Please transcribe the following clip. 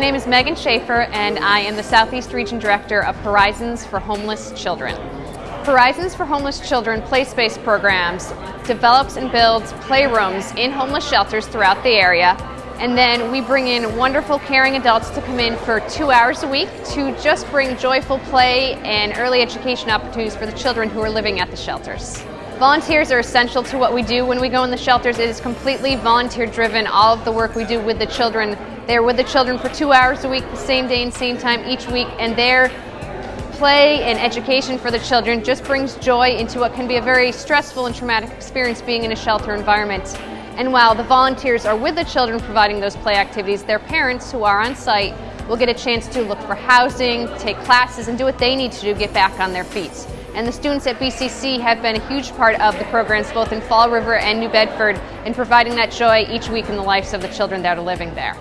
name is Megan Schaefer, and I am the Southeast Region Director of Horizons for Homeless Children. Horizons for Homeless Children play space programs develops and builds playrooms in homeless shelters throughout the area. And then we bring in wonderful, caring adults to come in for two hours a week to just bring joyful play and early education opportunities for the children who are living at the shelters. Volunteers are essential to what we do when we go in the shelters. It is completely volunteer driven, all of the work we do with the children. They're with the children for two hours a week, the same day and same time each week, and their play and education for the children just brings joy into what can be a very stressful and traumatic experience being in a shelter environment. And while the volunteers are with the children providing those play activities, their parents who are on site will get a chance to look for housing, take classes, and do what they need to do, to get back on their feet. And the students at BCC have been a huge part of the programs both in Fall River and New Bedford in providing that joy each week in the lives of the children that are living there.